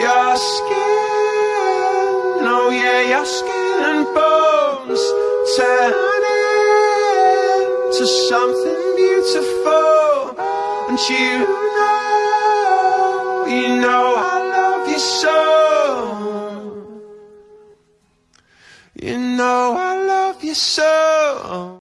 Your skin, oh yeah, your skin and bones turn into something beautiful. And you know, you know I love you so. You know I love you so.